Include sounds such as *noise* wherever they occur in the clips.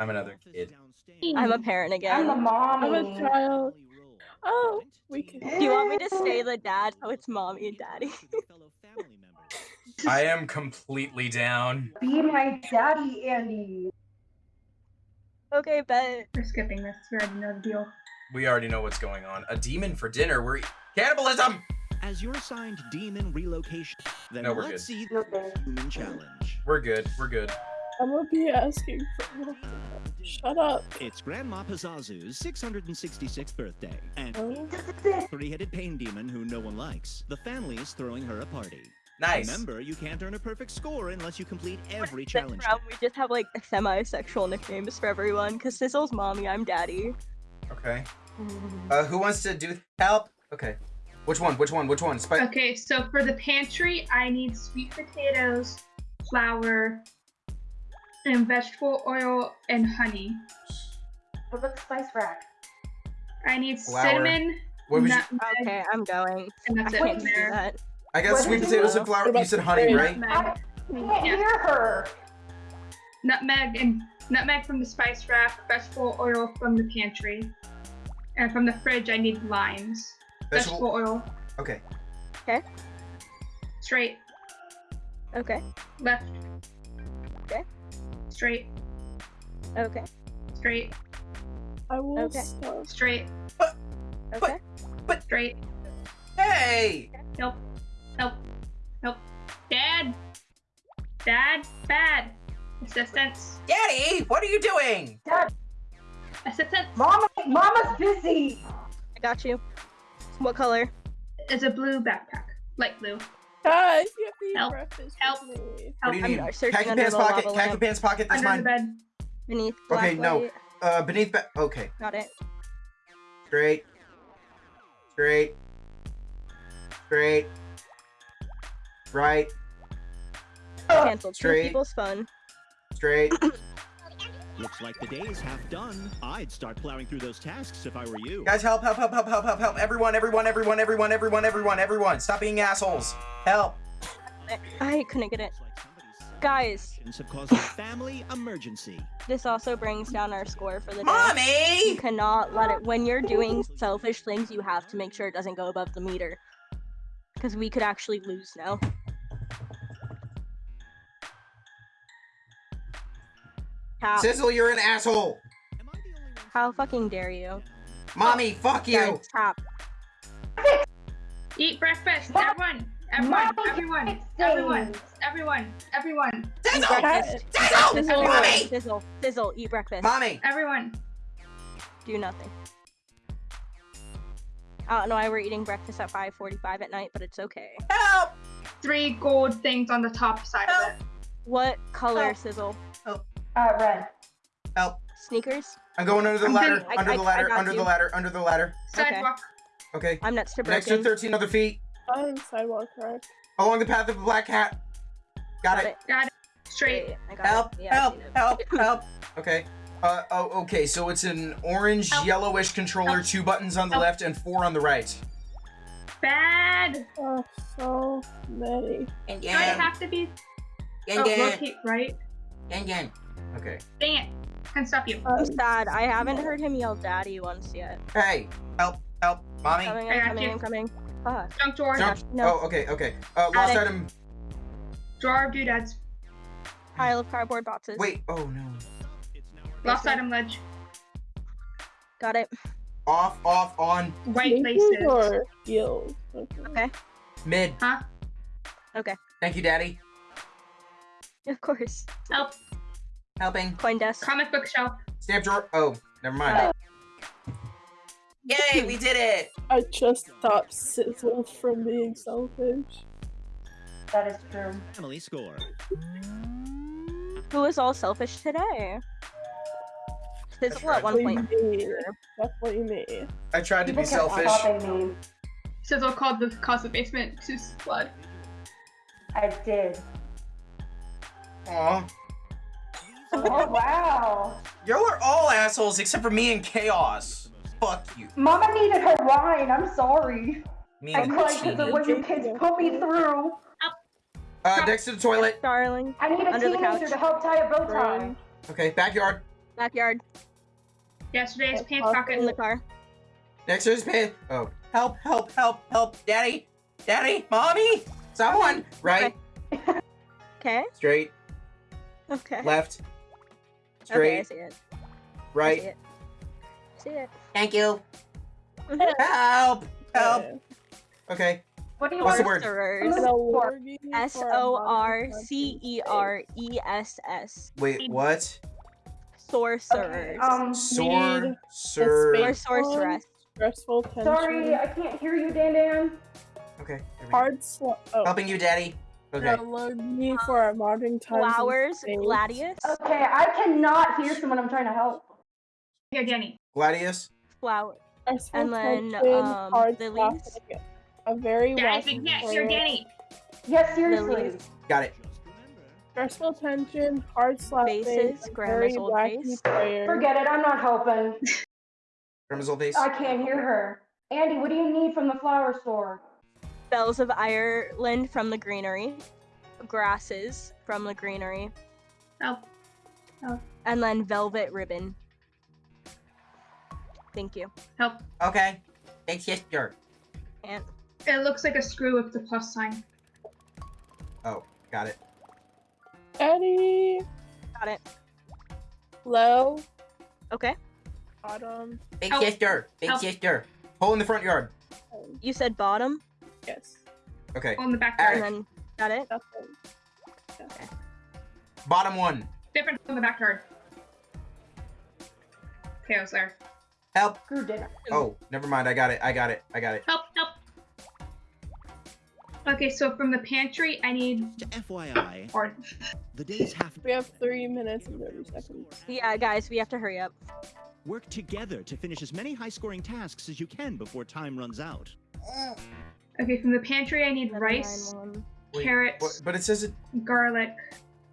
I'm another kid. I'm a parent again. I'm a mom. I'm a child. Oh, we can. Do you want me to say the dad? Oh, it's mommy and daddy. *laughs* I am completely down. Be my daddy, Andy. okay, bet. We're skipping this. We already know the deal. We already know what's going on. A demon for dinner. We're cannibalism. As your assigned demon relocation, then No, we're let's good. see No, the human challenge. We're good. We're good. I'm gonna be asking for. Shut up. It's Grandma Pazuzu's 666th birthday, and three-headed pain demon who no one likes. The family is throwing her a party. Nice. Remember, you can't earn a perfect score unless you complete every This challenge. round, we just have like semi-sexual nicknames for everyone. Cause Sizzle's mommy, I'm daddy. Okay. *laughs* Uh, who wants to do help? Okay. Which one? Which one? Which one? Spike. Okay, so for the pantry, I need sweet potatoes, flour, and vegetable oil and honey. What about the spice rack? I need Flour. cinnamon, What was you? Okay, I'm going. and I it can't from do there. that. I got What sweet did you potatoes and flour. You said honey, grape? right? I Nutmeg, can't Yeah. hear her. nutmeg, and nutmeg from the spice rack, vegetable oil from the pantry, and from the fridge, I need limes. Vegetable Vegetable. oil, Okay. Okay. straight, Okay, left. Okay. Straight, okay, straight, I will Okay. stop. straight, okay. But straight. Hey. Nope. Nope. Nope. Dad. Dad. Bad. Assistance. Daddy, what are you doing? Dad, Assistance Mama, Mama's busy. I got you. What color? is a blue backpack. Light blue. Guys, you have to eat Help. Help. me. What do you I'm need? searching Khaki under pants pocket. lava Khaki pants pocket. That's Under mine. bed. Beneath black Okay, no. light. Uh, beneath. Ba- okay. Got it. Straight. Straight. Straight. Right. Cancelled. Two straight. people's fun. Straight. *coughs* Looks like the day is half done. I'd start plowing through those tasks if I were you. Guys, help! Help! Help! Help! Help! Help! Help! Everyone! Everyone! Everyone! Everyone! Everyone! Everyone! Everyone! Stop being assholes! Help! I couldn't get it. Looks like somebody's Guys, have caused a family emergency. this also brings down our score for the day. Mommy, You Mommy! cannot let it. When you're doing selfish things, you have to make sure it doesn't go above the meter. Because we could actually lose now. How, Sizzle, you're an asshole! Am I the only one how fucking dare you? Mommy, fuck you! Guys, tap. Eat breakfast. Mom- Everyone. Everyone. Everyone. Everyone. Everyone. Everyone. Eat Sizzle! breakfast. Sizzle! Sizzle, Mommy! sizzle, sizzle, eat breakfast. Mommy! Everyone. Do nothing. I don't know why we're eating breakfast at 5:45 at night, but it's okay. Help! Three gold things on the top side of it. What color sizzle? Oh. Uh, red. Help! Sneakers? I'm going under the I'm ladder, under I- the I ladder, got under the you. ladder, under the ladder. Okay. Sidewalk. Okay. I'm next to Next to 13 other feet, I'm sidewalk correct. along the path of the black cat. Got, Got it. it. Got it. Straight. Great, I got Help, it. Yeah, help, help, *laughs* help. Okay. Uh, oh, okay, so it's an orange, Help. yellowish controller, Help. two buttons on the Help. left and four on the right. Bad. Oh, so many. And Do I have to be? Oh, rotate right. and Okay. Dang it. Can stop you. I'm Um, sad. I haven't heard him yell daddy once yet. Hey, help, help, mommy. Coming, I I'm got coming, you. I'm coming. Fuck. Junk drawer. Jump. No. Oh, okay, okay. Uh, lost it. item. Drawer of doodads. Pile of cardboard boxes. Wait. Oh no. Lost item ledge. Got it. Off, off, on, White sneakers laces. or heels? Okay. Okay. mid. Huh? Okay. Thank you, daddy. Of course. Help. Helping. Coin desk. Comic book shelf. Stamp drawer. Oh, never mind. it. Yay, we did it. *laughs* I just stopped Sizzle from being selfish. That is true. Family score. Who is all selfish today? Sizzle at one Definitely point. me. Definitely me. I tried to People be selfish. Sizzle called the cause of basement to flood. I did. Aw. Oh wow. Y'all are all assholes except for me and Chaos. Fuck you. Mama needed her wine. I'm sorry. Me I and cried because of what you kids put me through. Uh, next to the toilet. Darling. I need a Under the teenager couch. to help tie a bow tie. Friend. Okay, backyard. Backyard. Yesterday's pants Awesome. pocket. In the car. Next is pay. Oh, help, help, help, help, daddy, daddy, mommy, someone. Right, Okay. *laughs* straight, Okay. left, Okay, I straight, see it. I see right. it. See it. Thank you. *laughs* Help, help. Okay, What do you What's the want? word? Sorcerers. An award you S for a O modern R country C E R E S S. wait, what? Sorcerers. Um, Sword, need sir. or space. sorceress. Stressful tension. sorry, I can't hear you, Dan Dan. Okay, here we. Hard sl- oh. helping you, daddy. Okay, Download me for a modern times. and Flowers. Gladius. Okay, I cannot hear someone I'm trying to help. Here, Danny. Gladius. Flower. Stressful And then, tension, um, hard lilies. A very Guys, we wacky can't hear. Danny. Yes, seriously. Lilies. Got it. Stressful tension, hard slap Faces, a grandma's very old wacky face. player. Forget it, I'm not helping. Crimson face. I can't hear her. Andy, what do you need from the flower store? Bells of Ireland from the greenery. Grasses from the greenery. Oh. Oh. And then velvet ribbon. Thank you. Help. Okay. Big sister. And It looks like a screw with the plus sign. Oh, got it. Eddie, got it. low, Okay. bottom, Big Help. sister. Big Help. sister. Hole in the front yard. You said bottom, yes, Okay. In the and backyard. then got it. nothing. Bottom one. Different from the backyard. Okay, I was there. Help. Screw dinner. Oh, never mind. I got it. I got it. I got it. Help, help. Okay, so from the pantry, I need To FYI, or the days have We have three minutes and thirty seconds. Yeah, guys, we have to hurry up. work together to finish as many high-scoring tasks as you can before time runs out. okay, from the pantry, I need rice. Wait, carrots, But, but it says it. garlic.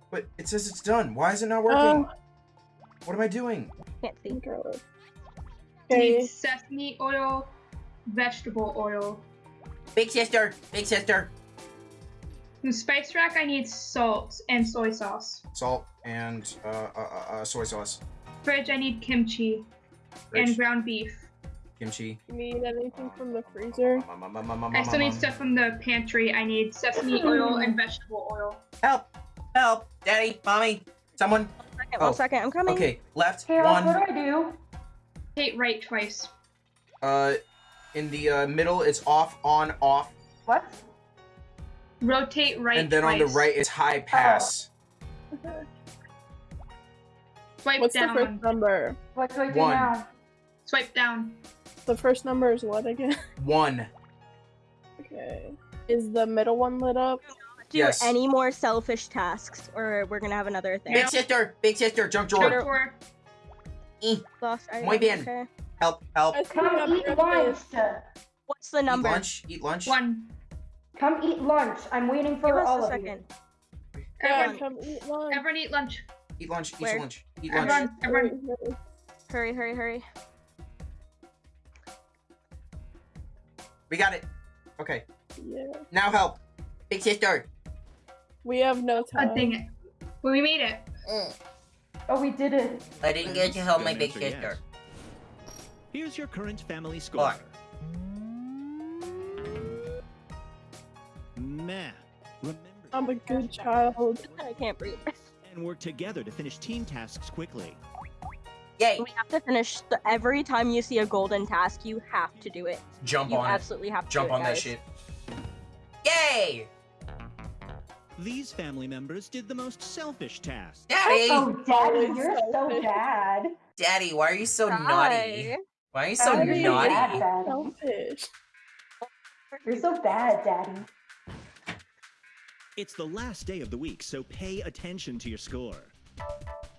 But it says it's done. Why is it not working? Oh, what am I doing? Can't see. garlic. I Need sesame oil, vegetable oil. Big sister. Big sister. From spice rack, I need salt and soy sauce. Salt and uh, uh, uh, uh, soy sauce. Fridge, I need kimchi and ground beef. Kimchi. you need anything from the freezer? I still need stuff from the pantry. I need sesame *laughs* oil and vegetable oil. Help! Help! Daddy, mommy, someone. Second, Oh, one second, I'm coming. Okay, left One. what do I do? Hit right twice. Uh, in the uh, middle, it's off, on, off, What? Rotate right and then twice. on the right, it's high pass. *laughs* Swipe What's down. the first number? What do I do One. now? Swipe down. The first number is what again? *laughs* One. Okay. Is the middle one lit up? Do Yes. any more selfish tasks, or we're gonna have another thing. Big sister, big sister, junk Jump drawer. Eh, drawer. Lost item, Muy bien. Okay. Help, help. Come eat breakfast. lunch. What's the number? Eat lunch, eat lunch. One. Come eat lunch. I'm waiting Give for us all a of second. Yeah, Everyone, come eat lunch. everyone eat lunch. Eat lunch, eat Where? lunch, eat lunch. Everyone, everyone. Hurry, hurry, hurry. We got it. Okay, Yeah. now help. Big sister. We have no Oh, time. dang it. Well, we made it. you. Oh, we did it. I didn't get to help my big sister. Here's your current family score. Look. Meh. Remember I'm a good child. *laughs* I can't breathe. and work together to finish team tasks quickly. Yay. We have to finish the, every time you see a golden task, you have to do it. Jump You on it. absolutely have to Jump do it, on that guys. shit. Yay! These family members did the most selfish task. Daddy! Oh, Daddy, you're so bad. Daddy, why are you so naughty? Why are you so Daddy. naughty? Bad, Daddy. Selfish. You're so bad, Daddy. It's the last day of the week, so pay attention to your score.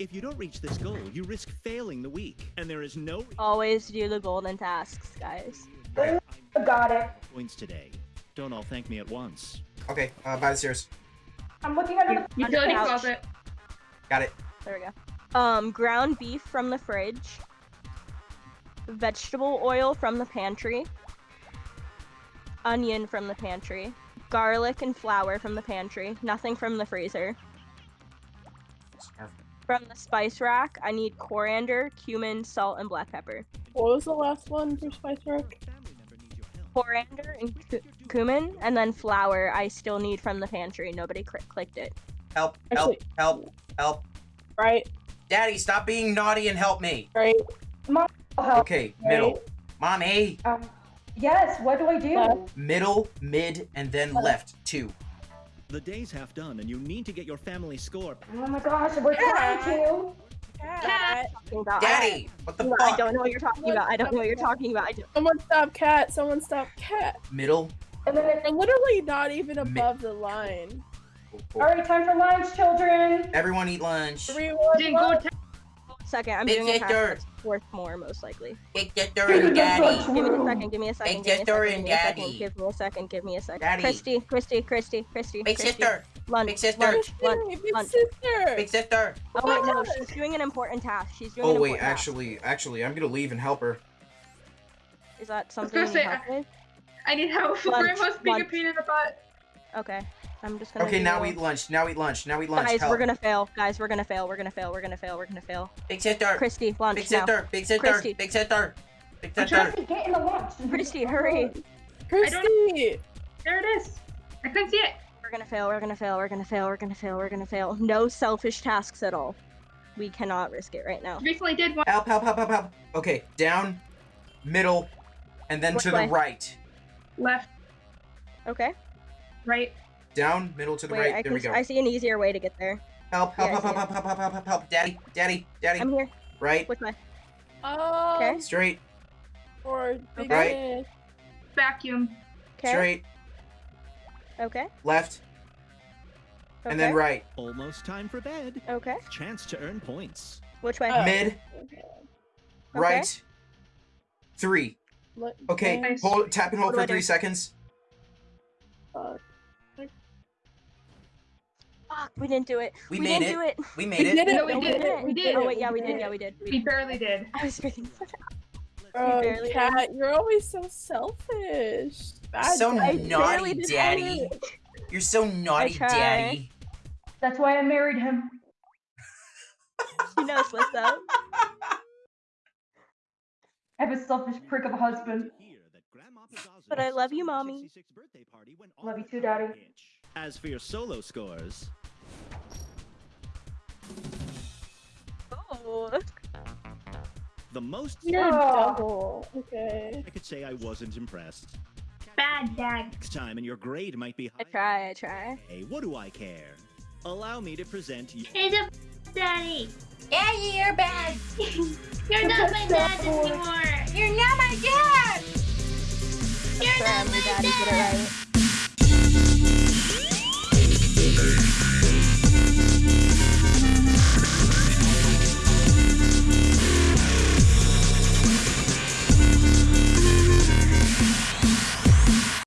If you don't reach this goal, you risk failing the week, and there is no Always do the golden tasks, guys. I got it. points today. Don't all thank me at once. Okay, uh, by the stairs. I'm looking under the. Utility Ouch. closet. Got it. There we go. Um, ground beef from the fridge. Vegetable oil from the pantry. Onion from the pantry. Garlic and flour from the pantry. Nothing from the freezer. From the spice rack, I need coriander, cumin, salt, and black pepper. What was the last one for Spice Rock? Coriander and cu- cumin, and then flour. I still need from the pantry. Nobody cl- clicked it. Help, help, Actually- help, help. Right, Daddy, stop being naughty and help me. right, I'll help. Okay, right. middle. Mommy. Um, yes, what do I do? Left. Middle, mid, and then left. Two. The day's half done, and you need to get your family score. Oh my gosh, we're trying to. Cat. Talking about- Daddy, what the fuck? I don't know what you're talking about. I don't know what you're talking about. I don't- Someone stop cat. Someone stop cat. Middle. And then it, We're literally not even Mi- above the line. all right, time for lunch, children. Everyone eat lunch. Three, one, Didn't go one. to Second, I'm Big doing a task sister. that's worth more, most likely. Big sister and daddy. Give me a second. Give me a second. Big Give me a sister second. and Give me a second. daddy. Give me a second. Give me a second. Daddy. Christy, Christy, Christy, Christy, Big Christy. sister. Lunch. Big sister. Lunch. Lunch. Big lunch. sister. Big sister. Oh wait, no, she's doing an important task. She's doing Oh an wait, important task. actually, actually, I'm gonna leave and help her. Is that something gonna you say, need help with? I need help. Lunch, Grandma's being a pain in the butt. Okay. I'm just gonna. Okay, now eat lunch. Now eat lunch. Now eat lunch. Guys, help. we're gonna fail. Guys, we're gonna fail. We're gonna fail. We're gonna fail. We're gonna fail. Big sister. Christy, lunch Big now. sister. Big sister. Christy. Big sister. Big I'm trying sister. Get in the lunch. Christy, hurry. Christy. There it is. I couldn't see it. We're gonna fail. We're gonna fail. We're gonna fail. We're gonna fail. We're gonna fail. No selfish tasks at all. We cannot risk it right now. Recently did one. Help! Help! Help! Help! Help! Okay, down, middle, and then Which to the right. Left, Okay. right. Down, middle to the Wait, right. I there can. we go. I see an easier way to get there. Help! Help! yeah, help! Help! Help! Help! Help! Help! Help! Help! Daddy! Daddy! Daddy! I'm here. Right. Which way? Oh, Okay. Straight. or big Right. Vacuum. Okay. Straight. Okay. Left. Okay. And then right. Almost time for bed. Okay. Chance to earn points. Which way? Oh. Mid. Okay. Right. Three. Look, Okay. Nice. Hold. Tap and hold What for three do? seconds. uh, Fuck, we didn't do it. We we made didn't it. do it. We We made it. did it. No, we we did. did it. We did. Oh wait, yeah, we We did. did. Yeah, we did. We We barely did. I was freaking. *laughs* Oh, barely cat, you're always so selfish. Bad So guy. I naughty, barely did Daddy. You're so naughty. Daddy. That's why I married him. *laughs* She knows what's up. I have a selfish prick of a husband. But I love you, Mommy. Love you too, Daddy. As for your solo scores, Oh. The most You're double. Okay. I could say I wasn't impressed. Bad dad. Next time, and your grade might be high. I try. I try. Hey, what do I care? Allow me to present you. It's a daddy. Daddy, you're bad. *laughs* You're not my dad anymore. You're not my dad. You're not my my daddy did it dad. right.